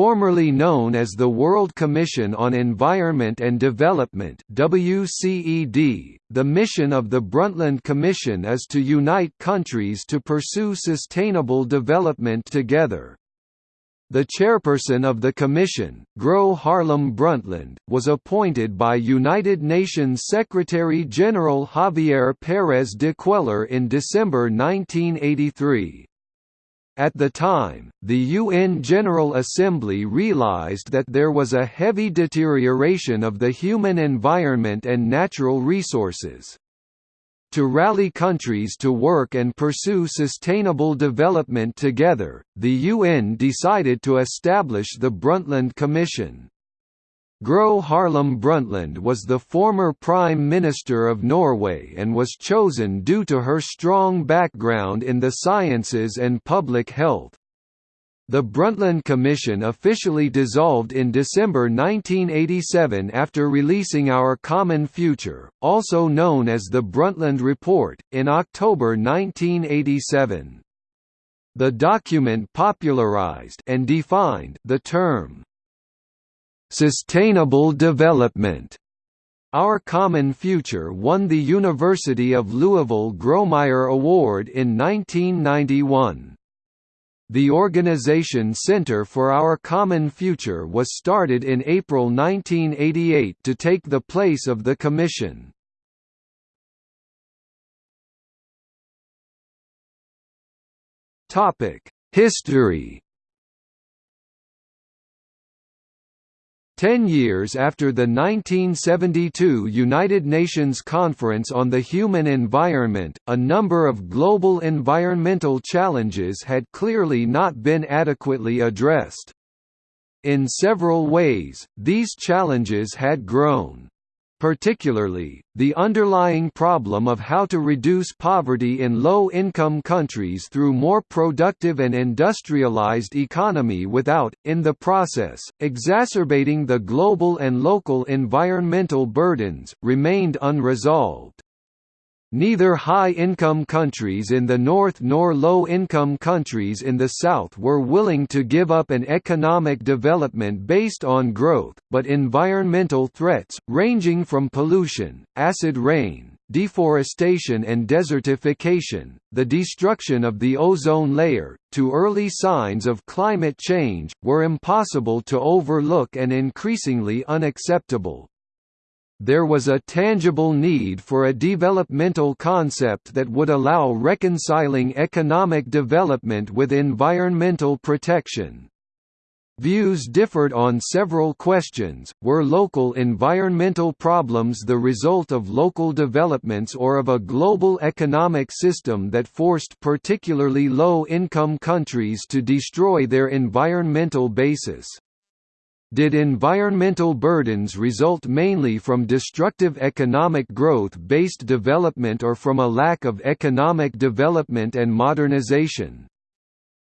Formerly known as the World Commission on Environment and Development WCED, the mission of the Brundtland Commission is to unite countries to pursue sustainable development together. The chairperson of the commission, Gro Harlem Brundtland, was appointed by United Nations Secretary-General Javier Pérez de Cuéllar in December 1983. At the time, the UN General Assembly realized that there was a heavy deterioration of the human environment and natural resources. To rally countries to work and pursue sustainable development together, the UN decided to establish the Brundtland Commission. Gro Harlem Brundtland was the former Prime Minister of Norway and was chosen due to her strong background in the sciences and public health. The Brundtland Commission officially dissolved in December 1987 after releasing Our Common Future, also known as the Brundtland Report, in October 1987. The document popularized and defined the term Sustainable Development. Our Common Future won the University of Louisville Grawemeyer Award in 1991. The organization Center for Our Common Future was started in April 1988 to take the place of the Commission. History Ten years after the 1972 United Nations Conference on the Human Environment, a number of global environmental challenges had clearly not been adequately addressed. In several ways, these challenges had grown. Particularly, the underlying problem of how to reduce poverty in low-income countries through more productive and industrialized economy without, in the process, exacerbating the global and local environmental burdens, remained unresolved. Neither high-income countries in the north nor low-income countries in the south were willing to give up an economic development based on growth, but environmental threats, ranging from pollution, acid rain, deforestation and desertification, the destruction of the ozone layer, to early signs of climate change, were impossible to overlook and increasingly unacceptable there was a tangible need for a developmental concept that would allow reconciling economic development with environmental protection. Views differed on several questions, were local environmental problems the result of local developments or of a global economic system that forced particularly low-income countries to destroy their environmental basis. Did environmental burdens result mainly from destructive economic growth-based development or from a lack of economic development and modernization?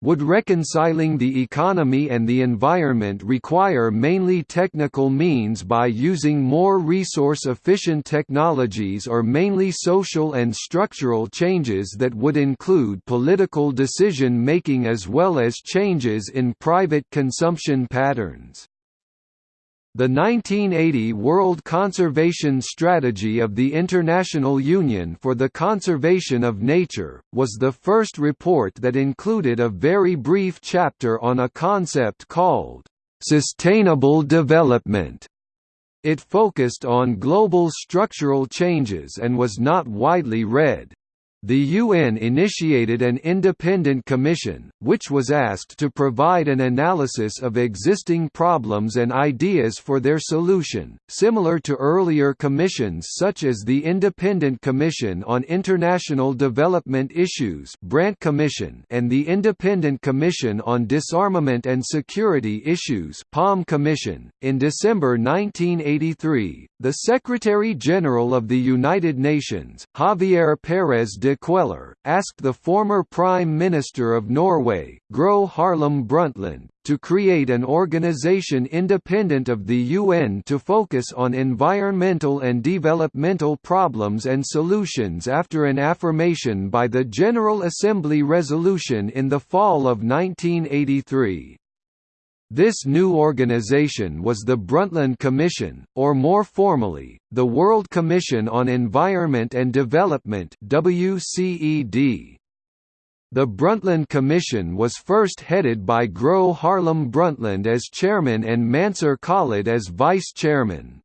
Would reconciling the economy and the environment require mainly technical means by using more resource-efficient technologies or mainly social and structural changes that would include political decision-making as well as changes in private consumption patterns? The 1980 World Conservation Strategy of the International Union for the Conservation of Nature, was the first report that included a very brief chapter on a concept called, "...sustainable development." It focused on global structural changes and was not widely read. The UN initiated an independent commission, which was asked to provide an analysis of existing problems and ideas for their solution, similar to earlier commissions such as the Independent Commission on International Development Issues Brandt Commission and the Independent Commission on Disarmament and Security Issues Palm Commission. In December 1983, the Secretary-General of the United Nations, Javier Pérez de de Cuéllar, asked the former Prime Minister of Norway, Gro Harlem Brundtland, to create an organization independent of the UN to focus on environmental and developmental problems and solutions after an affirmation by the General Assembly resolution in the fall of 1983. This new organization was the Brundtland Commission, or more formally, the World Commission on Environment and Development WCED. The Brundtland Commission was first headed by Gro Harlem Brundtland as chairman and Mansur Khalid as vice chairman.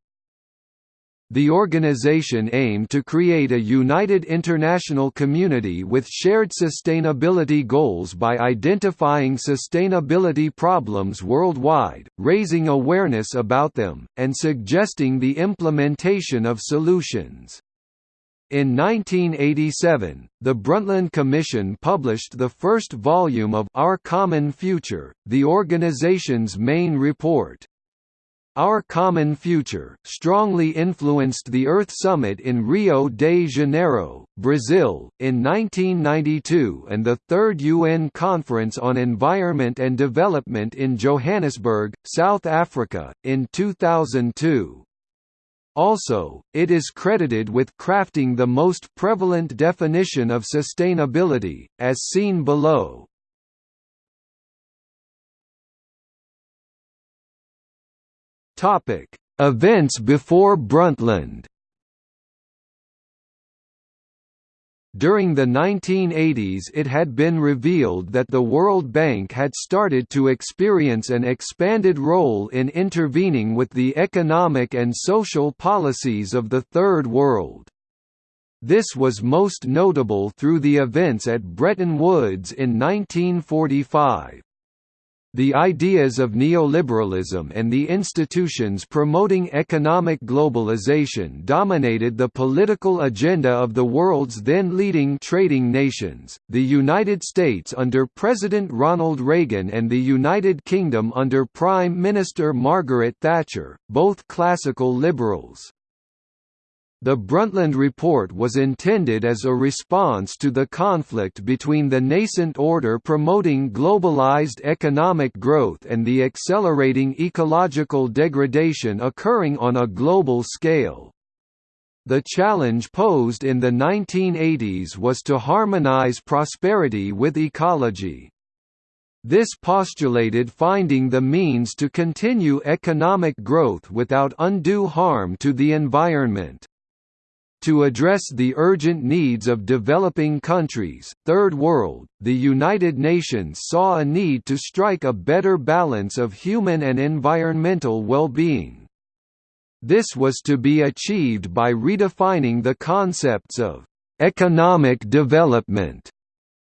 The organization aimed to create a united international community with shared sustainability goals by identifying sustainability problems worldwide, raising awareness about them, and suggesting the implementation of solutions. In 1987, the Brundtland Commission published the first volume of Our Common Future, the organization's main report. Our Common Future, strongly influenced the Earth Summit in Rio de Janeiro, Brazil, in 1992 and the Third UN Conference on Environment and Development in Johannesburg, South Africa, in 2002. Also, it is credited with crafting the most prevalent definition of sustainability, as seen below. Topic: Events before Brundtland. During the 1980s it had been revealed that the World Bank had started to experience an expanded role in intervening with the economic and social policies of the Third World. This was most notable through the events at Bretton Woods in 1945. The ideas of neoliberalism and the institutions promoting economic globalization dominated the political agenda of the world's then leading trading nations, the United States under President Ronald Reagan and the United Kingdom under Prime Minister Margaret Thatcher, both classical liberals. The Brundtland Report was intended as a response to the conflict between the nascent order promoting globalized economic growth and the accelerating ecological degradation occurring on a global scale. The challenge posed in the 1980s was to harmonize prosperity with ecology. This postulated finding the means to continue economic growth without undue harm to the environment. To address the urgent needs of developing countries, Third World, the United Nations saw a need to strike a better balance of human and environmental well-being. This was to be achieved by redefining the concepts of «economic development»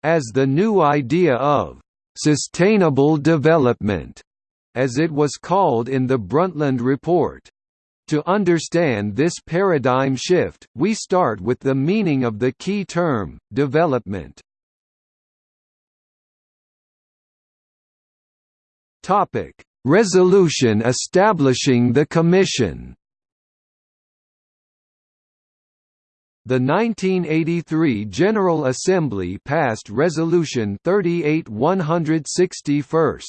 as the new idea of «sustainable development», as it was called in the Brundtland Report. To understand this paradigm shift, we start with the meaning of the key term, development. Resolution establishing the Commission. The 1983 General Assembly passed Resolution 38 161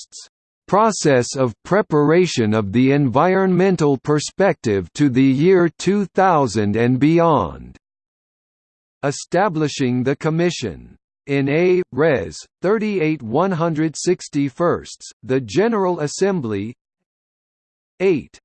process of preparation of the environmental perspective to the year 2000 and beyond. Establishing the Commission. In A. Res. 38 161, the General Assembly 8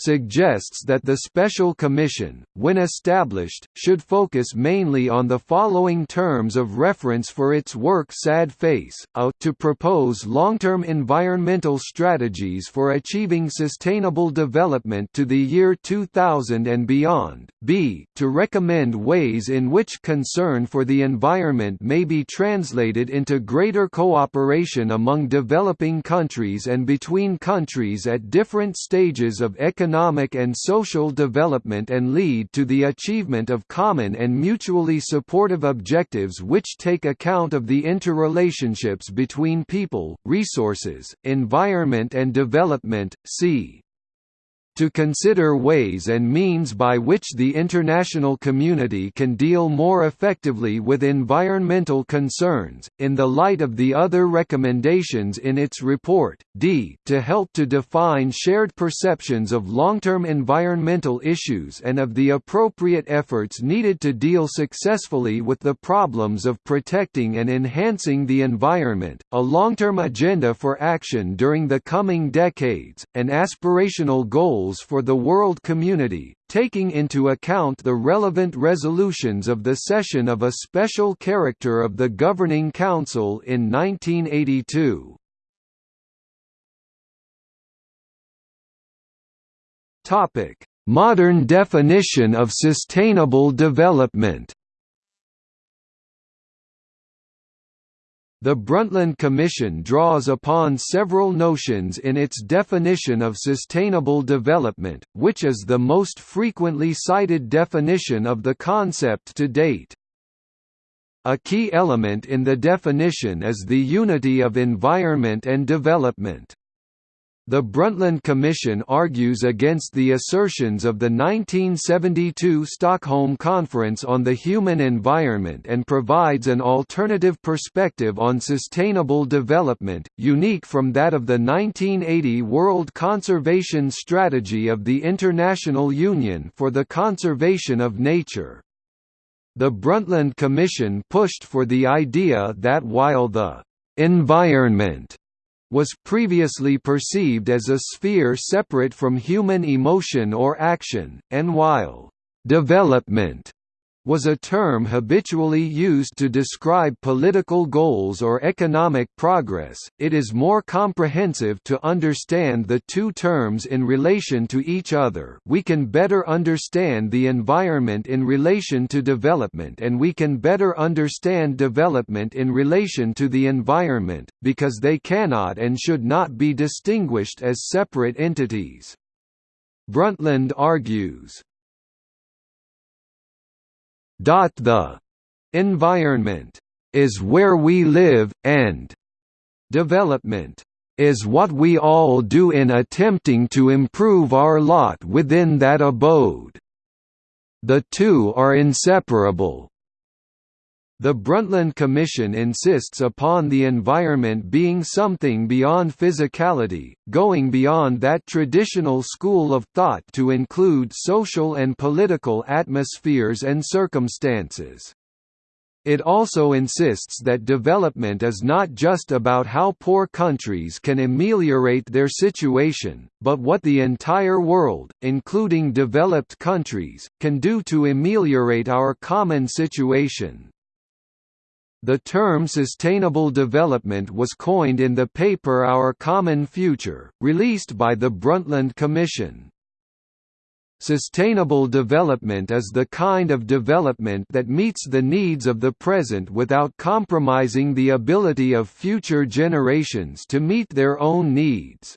suggests that the Special Commission, when established, should focus mainly on the following terms of reference for its work sad face, a to propose long-term environmental strategies for achieving sustainable development to the year 2000 and beyond, b to recommend ways in which concern for the environment may be translated into greater cooperation among developing countries and between countries at different stages of economic economic and social development and lead to the achievement of common and mutually supportive objectives which take account of the interrelationships between people, resources, environment and development. c. to consider ways and means by which the international community can deal more effectively with environmental concerns, in the light of the other recommendations in its report, d to help to define shared perceptions of long-term environmental issues and of the appropriate efforts needed to deal successfully with the problems of protecting and enhancing the environment, a long-term agenda for action during the coming decades, and aspirational goals goals for the world community, taking into account the relevant resolutions of the session of a special character of the Governing Council in 1982. Modern definition of sustainable development The Brundtland Commission draws upon several notions in its definition of sustainable development, which is the most frequently cited definition of the concept to date. A key element in the definition is the unity of environment and development. The Brundtland Commission argues against the assertions of the 1972 Stockholm Conference on the Human Environment and provides an alternative perspective on sustainable development, unique from that of the 1980 World Conservation Strategy of the International Union for the Conservation of Nature. The Brundtland Commission pushed for the idea that while the environment was previously perceived as a sphere separate from human emotion or action, and while «development» was a term habitually used to describe political goals or economic progress, it is more comprehensive to understand the two terms in relation to each other we can better understand the environment in relation to development and we can better understand development in relation to the environment, because they cannot and should not be distinguished as separate entities. Brundtland argues, the environment is where we live, and development is what we all do in attempting to improve our lot within that abode. The two are inseparable. The Brundtland Commission insists upon the environment being something beyond physicality, going beyond that traditional school of thought to include social and political atmospheres and circumstances. It also insists that development is not just about how poor countries can ameliorate their situation, but what the entire world, including developed countries, can do to ameliorate our common situation. The term sustainable development was coined in the paper Our Common Future, released by the Brundtland Commission. Sustainable development is the kind of development that meets the needs of the present without compromising the ability of future generations to meet their own needs.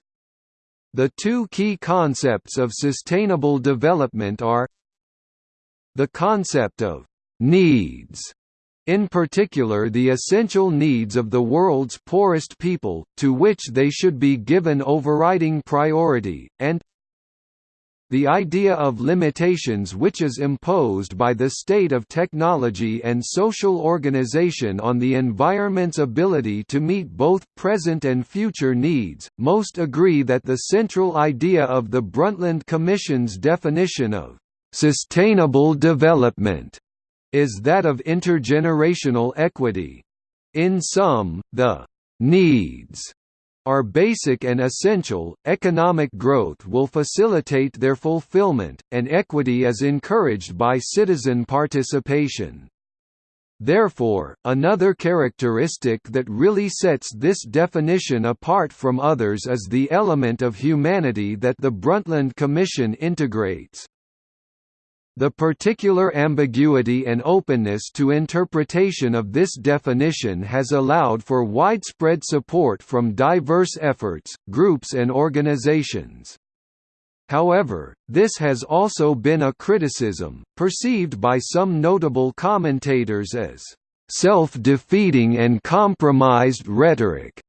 The two key concepts of sustainable development are the concept of «needs» in particular the essential needs of the world's poorest people, to which they should be given overriding priority, and the idea of limitations which is imposed by the state of technology and social organization on the environment's ability to meet both present and future needs. Most agree that the central idea of the Brundtland Commission's definition of sustainable development is that of intergenerational equity. In sum, the needs are basic and essential, economic growth will facilitate their fulfillment, and equity is encouraged by citizen participation. Therefore, another characteristic that really sets this definition apart from others is the element of humanity that the Brundtland Commission integrates. The particular ambiguity and openness to interpretation of this definition has allowed for widespread support from diverse efforts, groups and organizations. However, this has also been a criticism, perceived by some notable commentators as self-defeating and compromised rhetoric.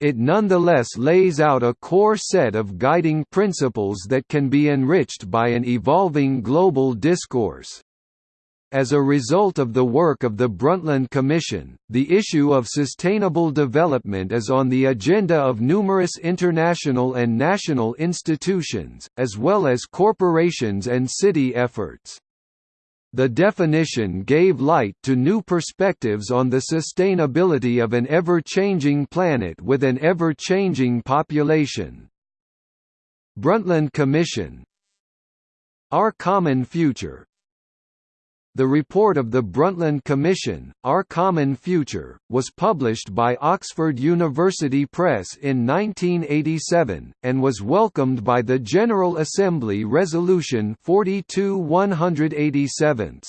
It nonetheless lays out a core set of guiding principles that can be enriched by an evolving global discourse. As a result of the work of the Brundtland Commission, the issue of sustainable development is on the agenda of numerous international and national institutions, as well as corporations and city efforts. The definition gave light to new perspectives on the sustainability of an ever-changing planet with an ever-changing population. Brundtland Commission Our Common Future the report of the Brundtland Commission, Our Common Future, was published by Oxford University Press in 1987, and was welcomed by the General Assembly Resolution 42 187.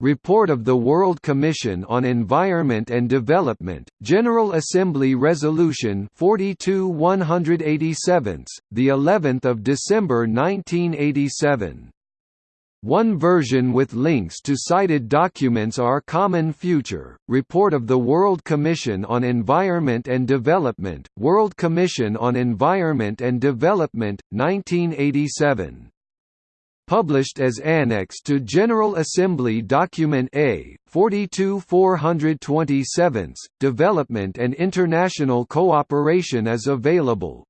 Report of the World Commission on Environment and Development, General Assembly Resolution 42 187, the 11th of December 1987. One version with links to cited documents are Common Future, Report of the World Commission on Environment and Development, World Commission on Environment and Development, 1987. Published as Annex to General Assembly Document A, 42 427, Development and International Cooperation is available,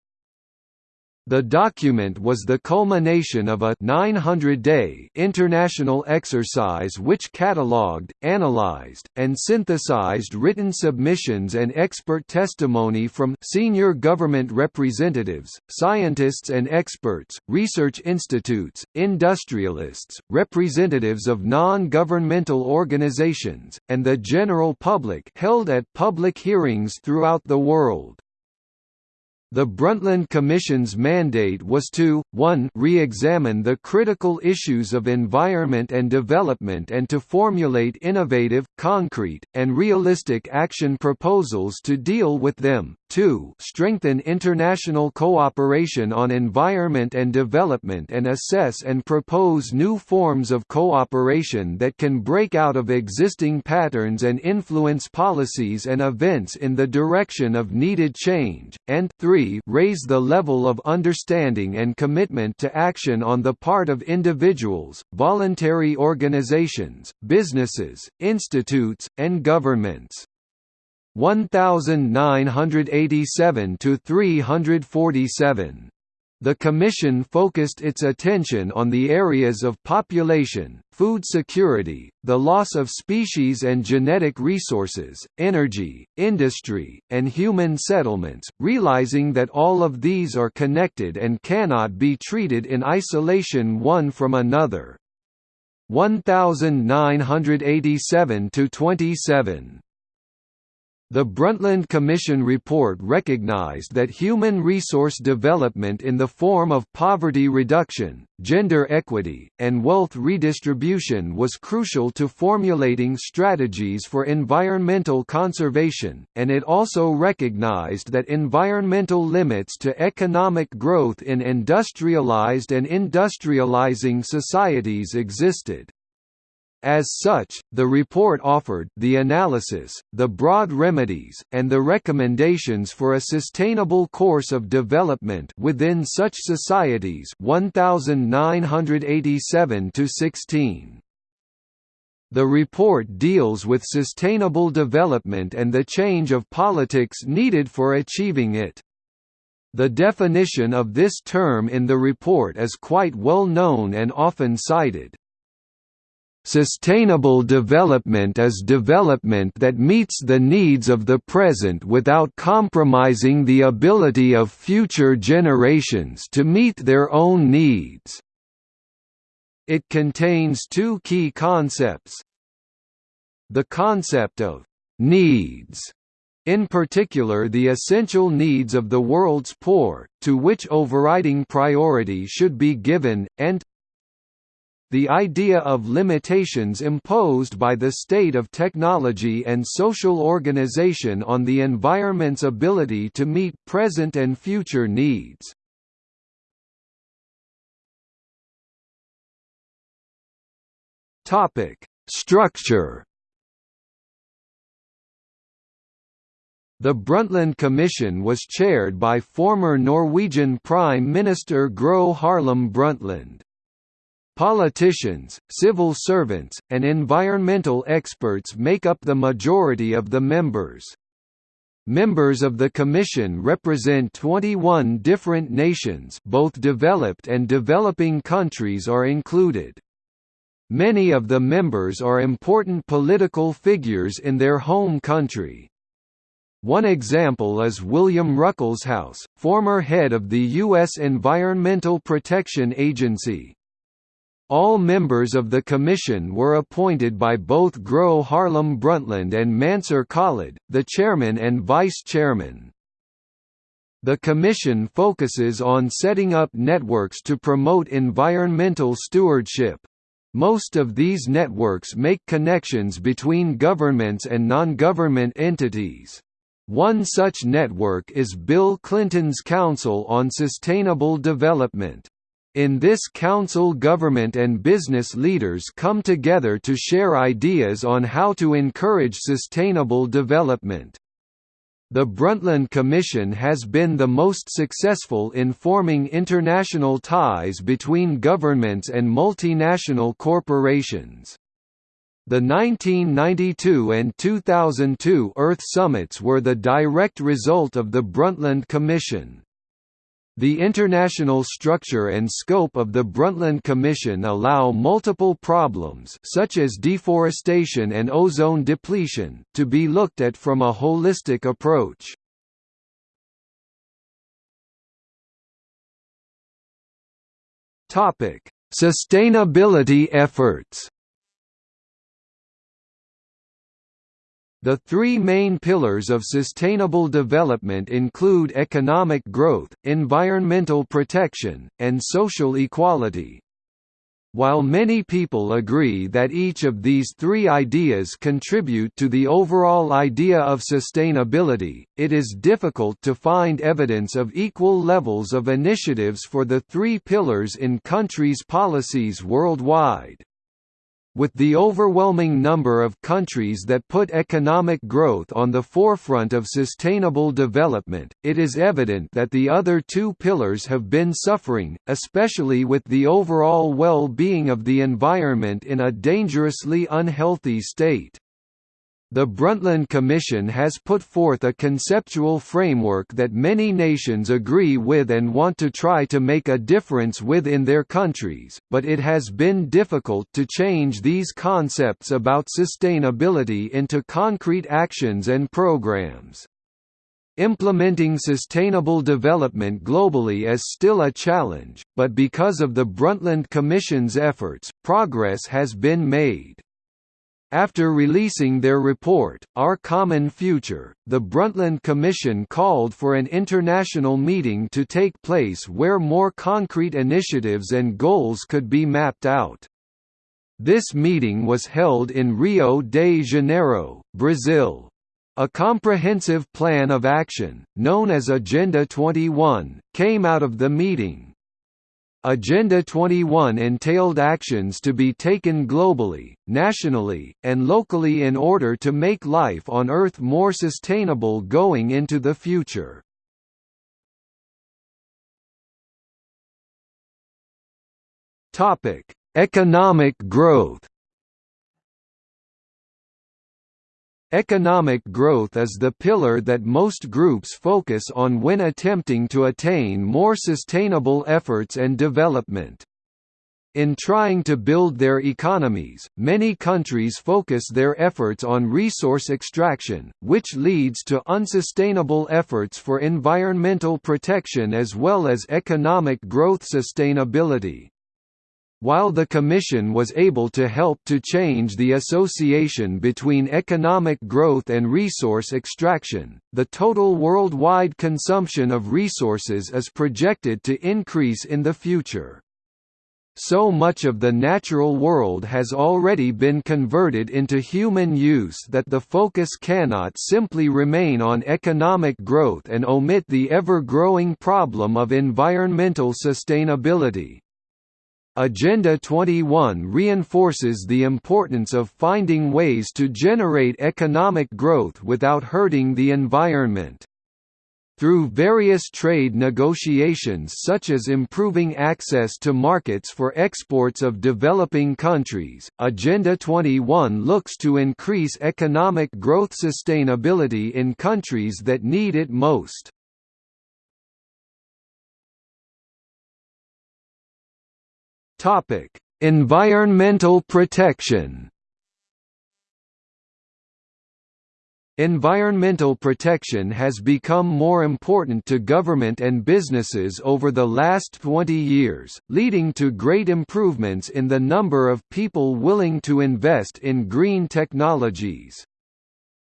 the document was the culmination of a 900-day international exercise which catalogued, analyzed, and synthesized written submissions and expert testimony from senior government representatives, scientists and experts, research institutes, industrialists, representatives of non-governmental organizations, and the general public held at public hearings throughout the world. The Brundtland Commission's mandate was to, 1 re-examine the critical issues of environment and development and to formulate innovative, concrete, and realistic action proposals to deal with them, 2 strengthen international cooperation on environment and development and assess and propose new forms of cooperation that can break out of existing patterns and influence policies and events in the direction of needed change, and 3 raise the level of understanding and commitment to action on the part of individuals, voluntary organizations, businesses, institutes, and governments. 1987 to 347. The Commission focused its attention on the areas of population, food security, the loss of species and genetic resources, energy, industry, and human settlements, realizing that all of these are connected and cannot be treated in isolation one from another. 1987 to 27. The Brundtland Commission report recognized that human resource development in the form of poverty reduction, gender equity, and wealth redistribution was crucial to formulating strategies for environmental conservation, and it also recognized that environmental limits to economic growth in industrialized and industrializing societies existed. As such, the report offered the analysis, the broad remedies, and the recommendations for a sustainable course of development within such societies 1987 16. The report deals with sustainable development and the change of politics needed for achieving it. The definition of this term in the report is quite well known and often cited. Sustainable development is development that meets the needs of the present without compromising the ability of future generations to meet their own needs. It contains two key concepts. The concept of «needs» in particular the essential needs of the world's poor, to which overriding priority should be given, and the idea of limitations imposed by the state of technology and social organization on the environment's ability to meet present and future needs. Structure The Brundtland Commission was chaired by former Norwegian Prime Minister Gro Harlem Brundtland. Politicians, civil servants, and environmental experts make up the majority of the members. Members of the Commission represent 21 different nations both developed and developing countries are included. Many of the members are important political figures in their home country. One example is William Ruckelshaus, former head of the U.S. Environmental Protection Agency. All members of the Commission were appointed by both Gro Harlem Brundtland and Mansur Khalid, the chairman and vice-chairman. The Commission focuses on setting up networks to promote environmental stewardship. Most of these networks make connections between governments and non-government entities. One such network is Bill Clinton's Council on Sustainable Development. In this council government and business leaders come together to share ideas on how to encourage sustainable development. The Brundtland Commission has been the most successful in forming international ties between governments and multinational corporations. The 1992 and 2002 Earth Summits were the direct result of the Brundtland Commission. The international structure and scope of the Brundtland Commission allow multiple problems such as deforestation and ozone depletion, to be looked at from a holistic approach. Topic: Sustainability efforts The three main pillars of sustainable development include economic growth, environmental protection, and social equality. While many people agree that each of these three ideas contribute to the overall idea of sustainability, it is difficult to find evidence of equal levels of initiatives for the three pillars in countries' policies worldwide. With the overwhelming number of countries that put economic growth on the forefront of sustainable development, it is evident that the other two pillars have been suffering, especially with the overall well-being of the environment in a dangerously unhealthy state. The Brundtland Commission has put forth a conceptual framework that many nations agree with and want to try to make a difference with in their countries, but it has been difficult to change these concepts about sustainability into concrete actions and programs. Implementing sustainable development globally is still a challenge, but because of the Brundtland Commission's efforts, progress has been made. After releasing their report, Our Common Future, the Brundtland Commission called for an international meeting to take place where more concrete initiatives and goals could be mapped out. This meeting was held in Rio de Janeiro, Brazil. A comprehensive plan of action, known as Agenda 21, came out of the meeting. Agenda 21 entailed actions to be taken globally, nationally, and locally in order to make life on Earth more sustainable going into the future. Economic growth Economic growth is the pillar that most groups focus on when attempting to attain more sustainable efforts and development. In trying to build their economies, many countries focus their efforts on resource extraction, which leads to unsustainable efforts for environmental protection as well as economic growth sustainability. While the Commission was able to help to change the association between economic growth and resource extraction, the total worldwide consumption of resources is projected to increase in the future. So much of the natural world has already been converted into human use that the focus cannot simply remain on economic growth and omit the ever-growing problem of environmental sustainability. Agenda 21 reinforces the importance of finding ways to generate economic growth without hurting the environment. Through various trade negotiations such as improving access to markets for exports of developing countries, Agenda 21 looks to increase economic growth sustainability in countries that need it most. Environmental protection Environmental protection has become more important to government and businesses over the last 20 years, leading to great improvements in the number of people willing to invest in green technologies.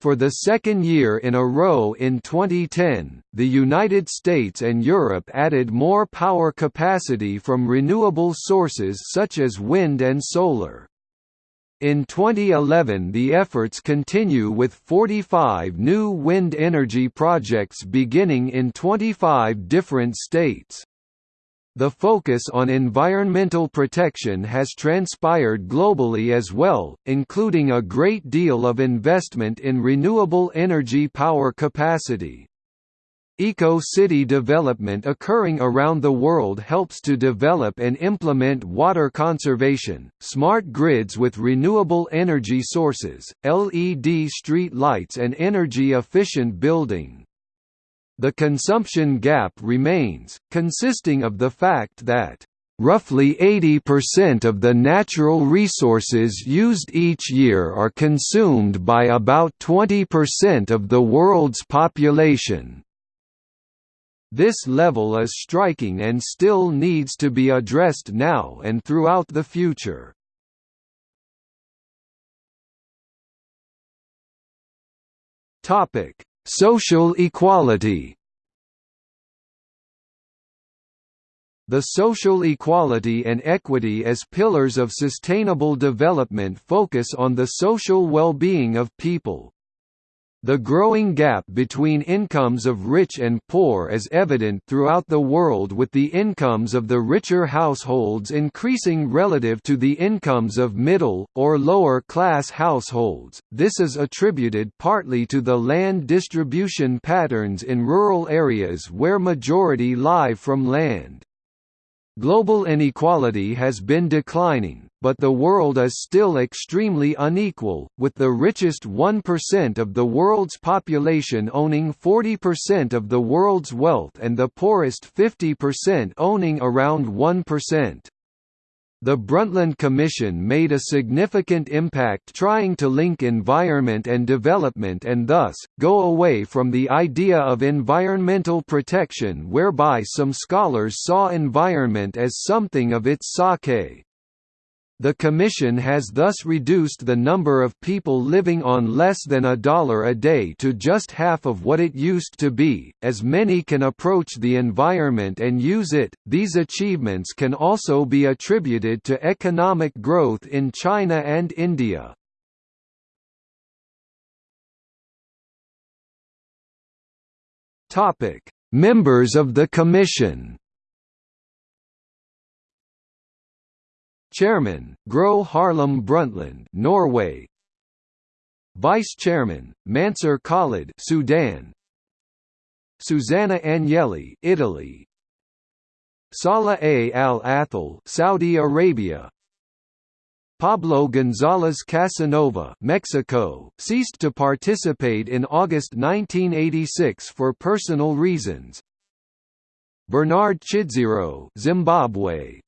For the second year in a row in 2010, the United States and Europe added more power capacity from renewable sources such as wind and solar. In 2011 the efforts continue with 45 new wind energy projects beginning in 25 different states. The focus on environmental protection has transpired globally as well, including a great deal of investment in renewable energy power capacity. Eco-city development occurring around the world helps to develop and implement water conservation, smart grids with renewable energy sources, LED street lights and energy-efficient building. The consumption gap remains, consisting of the fact that Roughly 80% of the natural resources used each year are consumed by about 20% of the world's population. This level is striking and still needs to be addressed now and throughout the future. Topic: Social equality. The social equality and equity as pillars of sustainable development focus on the social well-being of people, the growing gap between incomes of rich and poor is evident throughout the world with the incomes of the richer households increasing relative to the incomes of middle, or lower class households. This is attributed partly to the land distribution patterns in rural areas where majority live from land. Global inequality has been declining, but the world is still extremely unequal, with the richest 1% of the world's population owning 40% of the world's wealth and the poorest 50% owning around 1%. The Brundtland Commission made a significant impact trying to link environment and development and thus, go away from the idea of environmental protection whereby some scholars saw environment as something of its sake. The Commission has thus reduced the number of people living on less than a dollar a day to just half of what it used to be, as many can approach the environment and use it. These achievements can also be attributed to economic growth in China and India. Topic: Members of the Commission Chairman, Gro Harlem Brundtland, Norway. Vice Chairman, Mansur Khalid, Sudan. Susanna Agnelli, Italy. Salah A. Al Athal, Saudi Arabia. Pablo González Casanova, Mexico, ceased to participate in August 1986 for personal reasons. Bernard Chidzero, Zimbabwe.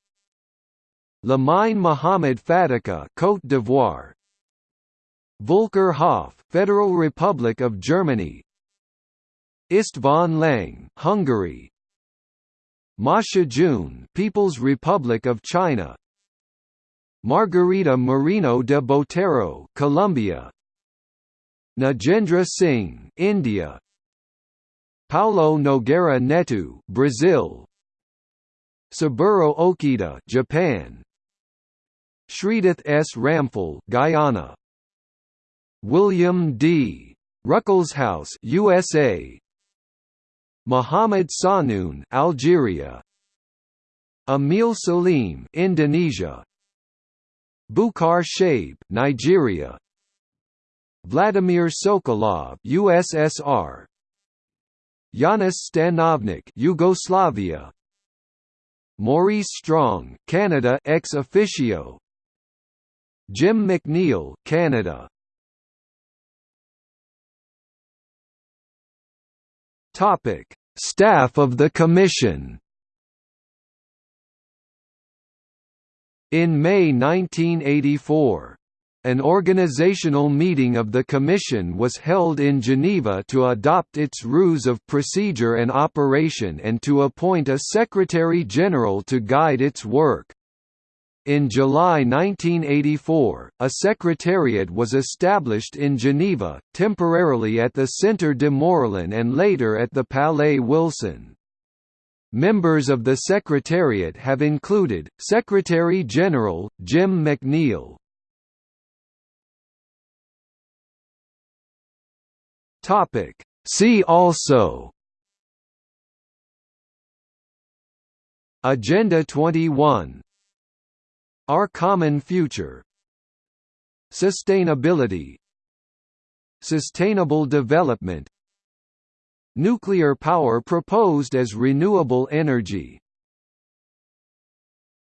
Lamine Mohamed Fadika, Côte d'Ivoire. Volker Hauff, Federal Republic of Germany. István Lang, Hungary. Ma Shijun, People's Republic of China. Margarita Marino de Botero, Colombia. Nagendra Singh, India. Paulo Nogueira Neto, Brazil. Saburo Okita, Japan. Shridath S. Ramphal, Guyana. William D. Ruckelshaus, USA. Mohamed Sahnoun, Algeria. Emil Salim, Indonesia. Bukar Shaib, Nigeria. Vladimir Sokolov, USSR. Janez Stanovnik, Yugoslavia. Maurice Strong, Canada ex officio. Jim MacNeill, Canada. Topic: Staff of the Commission. In May 1984, an organizational meeting of the Commission was held in Geneva to adopt its rules of procedure and operation and to appoint a Secretary-General to guide its work. In July 1984, a secretariat was established in Geneva, temporarily at the Centre de Morillon and later at the Palais Wilson. Members of the Secretariat have included, Secretary-General, Jim MacNeill. See also Agenda 21 Our Common Future. Sustainability. Sustainable Development. Nuclear power proposed as renewable energy